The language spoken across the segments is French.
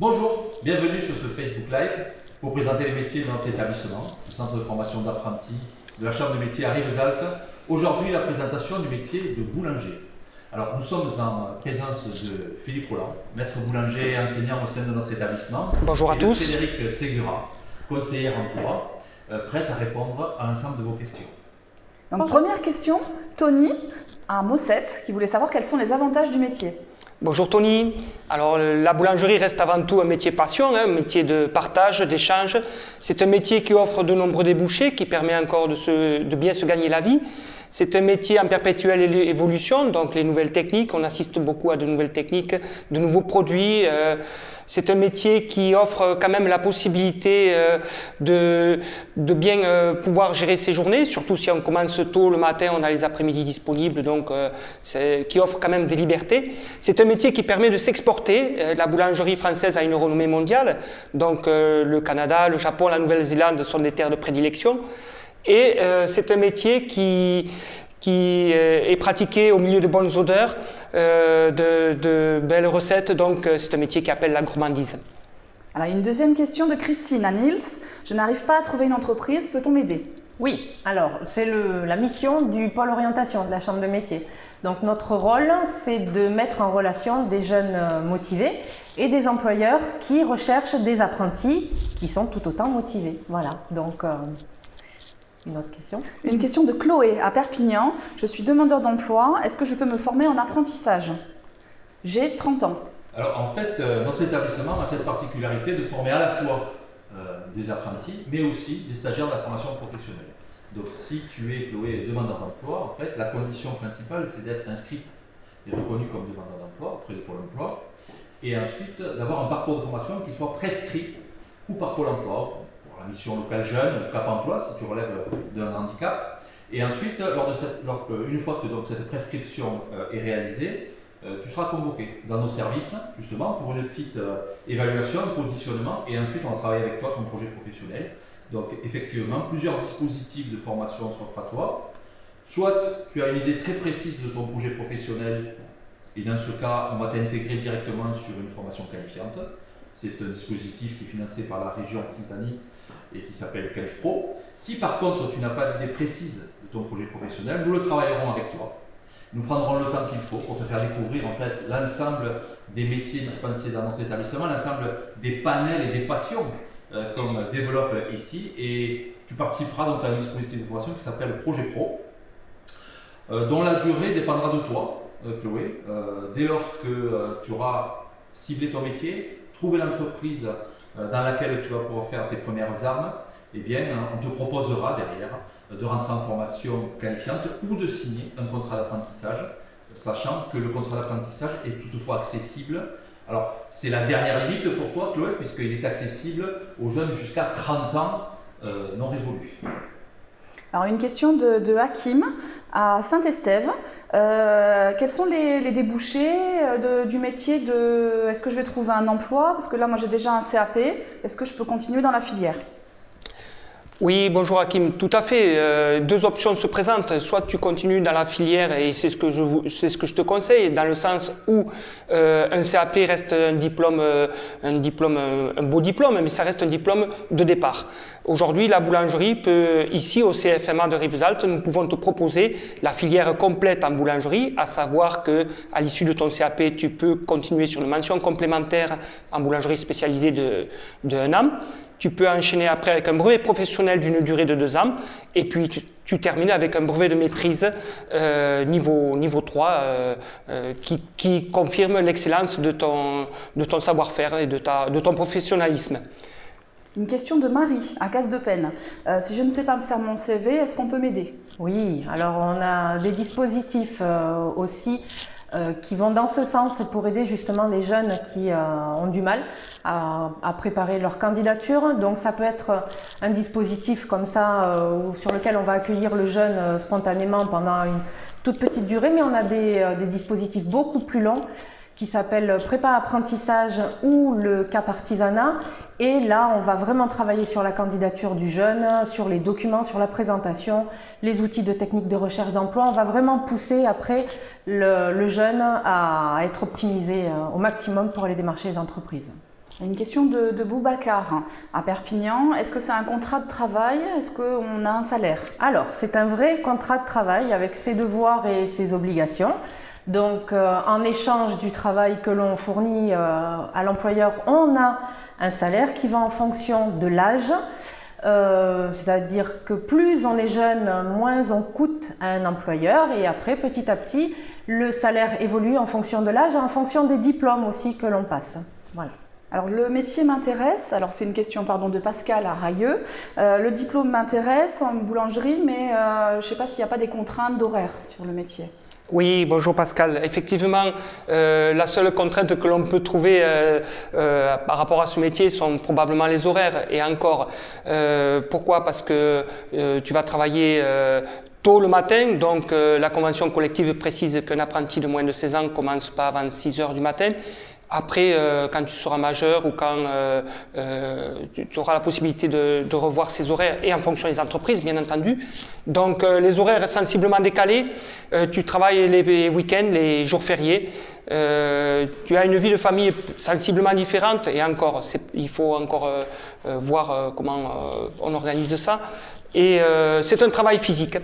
Bonjour, bienvenue sur ce Facebook Live pour présenter les métiers de notre établissement, le centre de formation d'apprentis de la Chambre de métiers à Rivesaltes. Aujourd'hui, la présentation du métier de boulanger. Alors, nous sommes en présence de Philippe Roland, maître boulanger et enseignant au sein de notre établissement. Bonjour à et tous. De Frédéric Segura, conseillère emploi, euh, prête à répondre à l'ensemble de vos questions. Donc, première question, Tony à Mossette qui voulait savoir quels sont les avantages du métier. Bonjour Tony. Alors la boulangerie reste avant tout un métier passion, hein, un métier de partage, d'échange. C'est un métier qui offre de nombreux débouchés, qui permet encore de, se- de bien se gagner la vie. C'est un métier en perpétuelle évolution, donc les nouvelles techniques, on assiste beaucoup à de nouvelles techniques, de nouveaux produits. euh, c'est un métier qui offre quand même la possibilité euh, de, de bien euh, pouvoir gérer ses journées, surtout si on commence tôt le matin, on a les après-midi disponibles, donc euh, qui offre quand même des libertés. C'est un métier qui permet de s'exporter. La boulangerie française a une renommée mondiale, donc le Canada, le Japon, la Nouvelle-Zélande sont des terres de prédilection. Et c'est un métier qui, qui est pratiqué au milieu de bonnes odeurs, euh, de, de belles recettes, donc euh, c'est un métier qui appelle la gourmandise. Alors, une deuxième question de Christine à Niels. Je n'arrive pas à trouver une entreprise, peut-on m'aider? Oui, alors c'est le- la mission du pôle orientation de la Chambre de métier. Donc notre rôle, c'est de mettre en relation des jeunes euh, motivés et des employeurs qui recherchent des apprentis qui sont tout autant motivés. Voilà, donc euh, une autre question Une question de Chloé à Perpignan. Je suis demandeur d'emploi. Est-ce que je peux me former en apprentissage? J'ai 30 ans. Alors en fait, euh, notre établissement a cette particularité de former à la fois euh, des apprentis, mais aussi des stagiaires de la formation professionnelle. Donc si tu es Chloé demandeur d'emploi, en fait, la condition principale, c'est d'être inscrite et reconnue comme demandeur d'emploi auprès de Pôle emploi, et ensuite d'avoir un parcours de formation qui soit prescrit ou par Pôle emploi, mission locale jeune, Cap emploi, si tu relèves d'un handicap. Et ensuite, lors de cette, euh, une fois que donc, cette prescription euh, est réalisée, euh, tu seras convoqué dans nos services, justement, pour une petite évaluation, un positionnement, et ensuite on va travailler avec toi ton projet professionnel. Donc, effectivement, plusieurs dispositifs de formation s'offrent à toi. Soit tu as une idée très précise de ton projet professionnel, et dans ce cas, on va t'intégrer directement sur une formation qualifiante. C'est un dispositif qui est financé par la région Occitanie et qui s'appelle Calif Pro. Si par contre tu n'as pas d'idée précise de ton projet professionnel, nous le travaillerons avec toi. Nous prendrons le temps qu'il faut pour te faire découvrir en fait l'ensemble des métiers dispensés dans notre établissement, l'ensemble des panels et des passions euh, qu'on développe ici. Et tu participeras donc à un dispositif de formation qui s'appelle Projet Pro, euh, dont la durée dépendra de toi, euh, Chloé. Dès lors que tu auras ciblé ton métier, trouvé l'entreprise euh, dans laquelle tu vas pouvoir faire tes premières armes, eh bien, euh, on te proposera derrière euh, de rentrer en formation qualifiante ou de signer un contrat d'apprentissage, sachant que le contrat d'apprentissage est toutefois accessible. Alors, c'est la dernière limite pour toi, Chloé, puisqu'il est accessible aux jeunes jusqu'à 30 ans non révolus. Alors, une question de, de Hakim à Saint-Estève. Euh, quels sont les, débouchés euh, du métier de. Est-ce que je vais trouver un emploi? Parce que là, moi, j'ai déjà un CAP. Est-ce que je peux continuer dans la filière? Oui, bonjour Hakim, tout à fait. Euh, deux options se présentent. Soit tu continues dans la filière et c'est ce que je, c'est ce que je te conseille, dans le sens où euh, un CAP reste un diplôme, euh, un diplôme, un beau diplôme, mais ça reste un diplôme de départ. Aujourd'hui, la boulangerie peut, ici au CFMA de Rivesaltes, nous pouvons te proposer la filière complète en boulangerie, à savoir que à l'issue de ton CAP, tu peux continuer sur une mention complémentaire en boulangerie spécialisée de, de un an. Tu peux enchaîner après avec un brevet professionnel d'une durée de deux ans et puis tu, tu termines avec un brevet de maîtrise euh, niveau, niveau 3 euh, euh, qui, qui confirme l'excellence de ton, de ton savoir-faire et de, ta, de ton professionnalisme. Une question de Marie à Casse de Peine. Euh, si je ne sais pas me faire mon CV, est-ce qu'on peut m'aider? Oui, alors on a des dispositifs euh, aussi euh, qui vont dans ce sens pour aider justement les jeunes qui euh, ont du mal à, préparer leur candidature. Donc ça peut être un dispositif comme ça euh, sur lequel on va accueillir le jeune spontanément pendant une toute petite durée, mais on a des, des dispositifs beaucoup plus longs qui s'appelle prépa apprentissage ou le cap artisanat. Et là, on va vraiment travailler sur la candidature du jeune, sur les documents, sur la présentation, les outils de technique de recherche d'emploi. On va vraiment pousser après le, le jeune à être optimisé euh, au maximum pour aller démarcher les entreprises. Une question de, de Boubacar à Perpignan. Est-ce que c'est un contrat de travail? Est-ce qu'on a un salaire? Alors, c'est un vrai contrat de travail avec ses devoirs et ses obligations. Donc, euh, en échange du travail que l'on fournit euh, à l'employeur, on a un salaire qui va en fonction de l'âge. Euh, C'est-à-dire que plus on est jeune, moins on coûte à un employeur. Et après, petit à petit, le salaire évolue en fonction de l'âge et en fonction des diplômes aussi que l'on passe. Voilà. Alors le métier m'intéresse, alors c'est une question pardon de Pascal à Railleux. Euh, le diplôme m'intéresse en boulangerie, mais euh, je ne sais pas s'il n'y a pas des contraintes d'horaire sur le métier. Oui, bonjour Pascal. Effectivement, euh, la seule contrainte que l'on peut trouver euh, euh, par rapport à ce métier sont probablement les horaires. Et encore, pourquoi? Parce que tu vas travailler tôt le matin, donc la convention collective précise qu'un apprenti de moins de 16 ans commence pas avant 6 heures du matin. Après, euh, quand tu seras majeur ou quand euh, euh, tu, auras la possibilité de, de revoir ces horaires et en fonction des entreprises, bien entendu. Donc, euh, les horaires sensiblement décalés, euh, tu travailles les week-ends, les jours fériés. Euh, tu as une vie de famille sensiblement différente et encore, il faut encore voir comment on organise ça. Et c'est un travail physique.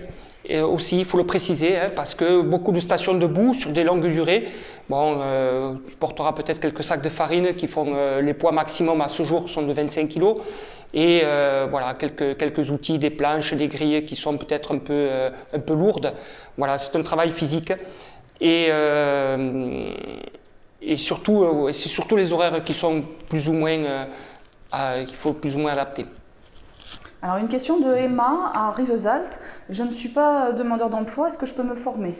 Et aussi, il faut le préciser, hein, parce que beaucoup de stations debout sur des longues durées, bon, euh, tu porteras peut-être quelques sacs de farine qui font euh, les poids maximum à ce jour sont de 25 kg. Et euh, voilà, quelques, quelques outils, des planches, des grilles qui sont peut-être un peu, un peu lourdes. Voilà, c'est un travail physique. Et, et surtout, c'est surtout les horaires qui sont plus ou moins, qu'il faut plus ou moins adapter. Alors une question de Emma à Rivesaltes. Je ne suis pas demandeur d'emploi, est-ce que je peux me former?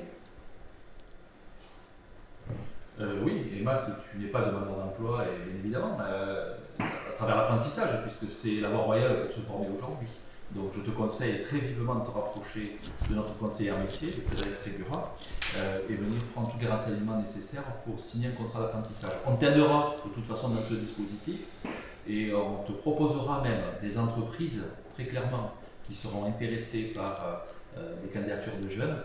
Euh, Emma, si tu n'es pas demandeur d'emploi, et bien évidemment, euh, à travers l'apprentissage, puisque c'est la voie royale pour se former aujourd'hui. Donc je te conseille très vivement de te rapprocher de notre conseiller métier, de Frédéric Segura, euh, et venir prendre tous les renseignements nécessaires pour signer un contrat d'apprentissage. On t'aidera de toute façon dans ce dispositif et on te proposera même des entreprises, très clairement, qui seront intéressées par euh, des candidatures de jeunes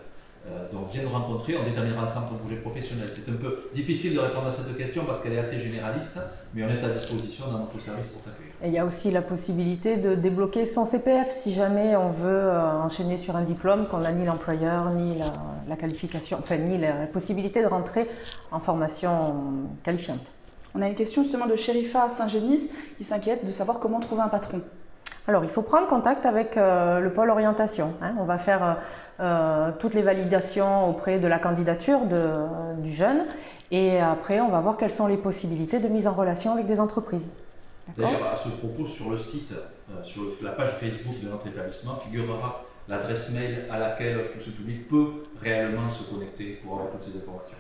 euh, donc viens nous rencontrer, on déterminera ensemble ton projet professionnel. C'est un peu difficile de répondre à cette question parce qu'elle est assez généraliste, mais on est à disposition dans notre service pour t'accueillir. Et il y a aussi la possibilité de débloquer son CPF si jamais on veut euh, enchaîner sur un diplôme qu'on n'a ni l'employeur, ni la, la qualification, enfin ni la possibilité de rentrer en formation qualifiante. On a une question justement de Sherifa à Saint-Génis qui s'inquiète de savoir comment trouver un patron. Alors, il faut prendre contact avec euh, le pôle orientation. hein. On va faire euh, euh, toutes les validations auprès de la candidature de- du jeune et après, on va voir quelles sont les possibilités de mise en relation avec des entreprises. D'ailleurs, à ce propos, sur le site, euh, sur le- la page Facebook de notre établissement, figurera l'adresse mail à laquelle tout ce public peut réellement se connecter pour avoir toutes ces informations.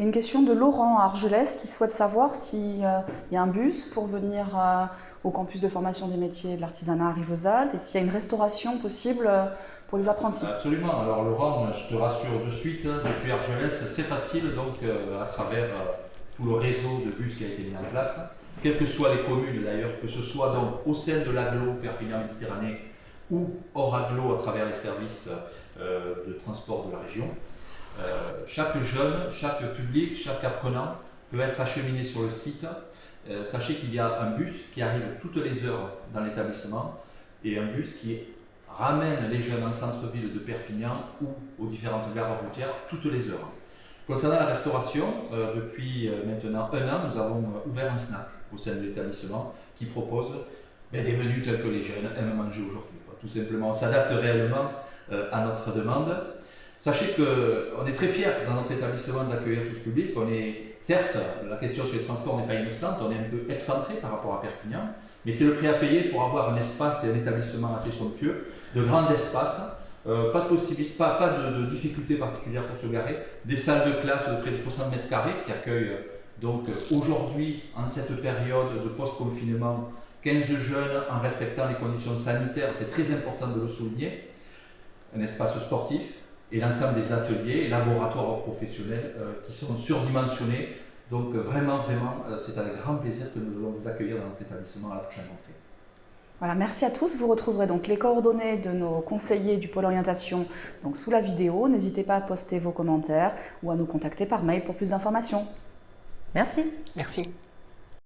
Une question de Laurent à Argelès qui souhaite savoir s'il y a un bus pour venir euh, au campus de formation des métiers de l'artisanat à Rivesaltes et s'il y a une restauration possible euh, pour les apprentis. Absolument. Alors Laurent, je te rassure de suite, hein, depuis Argelès, c'est très facile donc euh, à travers euh, tout le réseau de bus qui a été mis en place, quelles que soient les communes d'ailleurs, que ce soit donc au sein de l'aglo Perpignan Méditerranée ou hors aglo à travers les services euh, de transport de la région. Euh, chaque jeune, chaque public, chaque apprenant peut être acheminé sur le site. Euh, sachez qu'il y a un bus qui arrive toutes les heures dans l'établissement et un bus qui ramène les jeunes en centre-ville de Perpignan ou aux différentes gares routières toutes les heures. Concernant la restauration, euh, depuis maintenant un an, nous avons ouvert un snack au sein de l'établissement qui propose ben, des menus tels que les jeunes aiment manger aujourd'hui. Tout simplement, on s'adapte réellement à notre demande. Sachez qu'on est très fiers dans notre établissement d'accueillir tout ce public. On est, certes, la question sur les transports n'est pas innocente, on est un peu excentré par rapport à Perpignan, mais c'est le prix à payer pour avoir un espace et un établissement assez somptueux, de grands espaces, euh, pas de difficultés particulières pour se garer, des salles de classe de près de 60 mètres carrés qui accueillent donc aujourd'hui, en cette période de post-confinement, 15 jeunes en respectant les conditions sanitaires, c'est très important de le souligner, un espace sportif et l'ensemble des ateliers et laboratoires professionnels euh, qui sont surdimensionnés. Donc euh, vraiment, vraiment, euh, c'est avec grand plaisir que nous allons vous accueillir dans notre établissement à la prochaine rentrée. Voilà, merci à tous. Vous retrouverez donc les coordonnées de nos conseillers du pôle orientation donc sous la vidéo. N'hésitez pas à poster vos commentaires ou à nous contacter par mail pour plus d'informations. Merci. Merci.